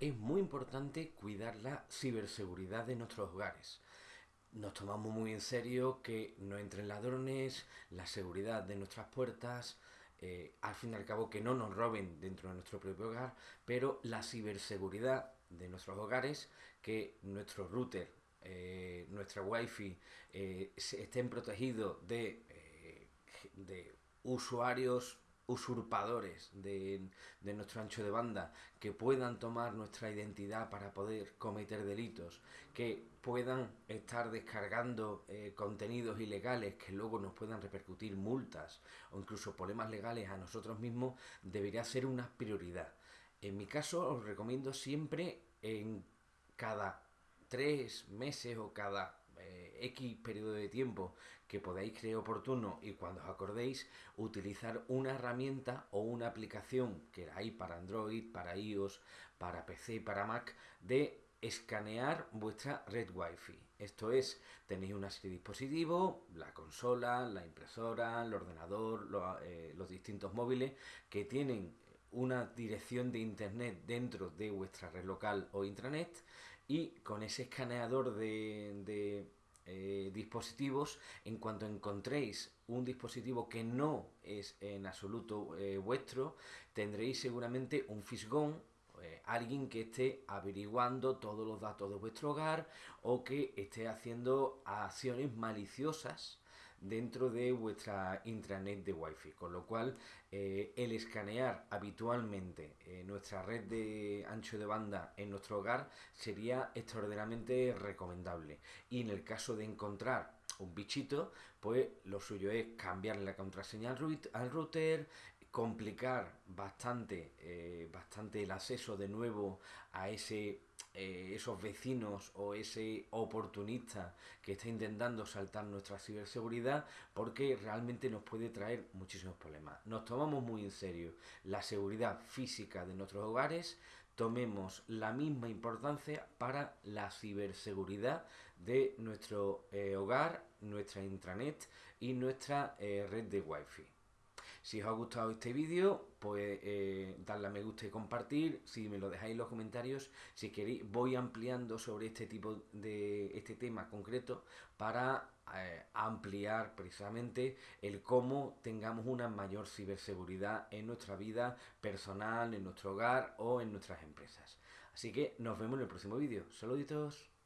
es muy importante cuidar la ciberseguridad de nuestros hogares. Nos tomamos muy en serio que no entren ladrones, la seguridad de nuestras puertas, eh, al fin y al cabo que no nos roben dentro de nuestro propio hogar, pero la ciberseguridad de nuestros hogares, que nuestro router, eh, nuestra wifi eh, estén protegidos de, de usuarios usurpadores de, nuestro ancho de banda, que puedan tomar nuestra identidad para poder cometer delitos, que puedan estar descargando eh, contenidos ilegales que luego nos puedan repercutir multas o incluso problemas legales a nosotros mismos, debería ser una prioridad. En mi caso os recomiendo siempre en cada tres meses o cada eh, X periodo de tiempo que podáis creer oportuno y cuando os acordéis utilizar una herramienta o una aplicación que hay para Android, para iOS, para PC, para Mac de escanear vuestra red Wi-Fi. Esto es, tenéis una serie de dispositivos, la consola, la impresora, el ordenador, eh, los distintos móviles que tienen una dirección de internet dentro de vuestra red local o intranet y con ese escaneador de, eh, dispositivos, en cuanto encontréis un dispositivo que no es en absoluto eh, vuestro, tendréis seguramente un fisgón, eh, alguien que esté averiguando todos los datos de vuestro hogar o que esté haciendo acciones maliciosas dentro de vuestra intranet de Wi-Fi, con lo cual eh, el escanear habitualmente eh, nuestra red de ancho de banda en nuestro hogar sería extraordinariamente recomendable. Y en el caso de encontrar un bichito, pues lo suyo es cambiarle la contraseña al router, complicar bastante, eh, bastante el acceso de nuevo a ese eh, esos vecinos o ese oportunista que está intentando saltar nuestra ciberseguridad porque realmente nos puede traer muchísimos problemas. Nos tomamos muy en serio la seguridad física de nuestros hogares, tomemos la misma importancia para la ciberseguridad de nuestro eh, hogar, nuestra intranet y nuestra eh, red de wifi. Si os ha gustado este vídeo, pues eh, darle a me gusta y compartir. Si me lo dejáis en los comentarios, si queréis, voy ampliando sobre este tipo de este tema concreto para eh, ampliar precisamente el cómo tengamos una mayor ciberseguridad en nuestra vida personal, en nuestro hogar o en nuestras empresas. Así que nos vemos en el próximo vídeo. Saluditos.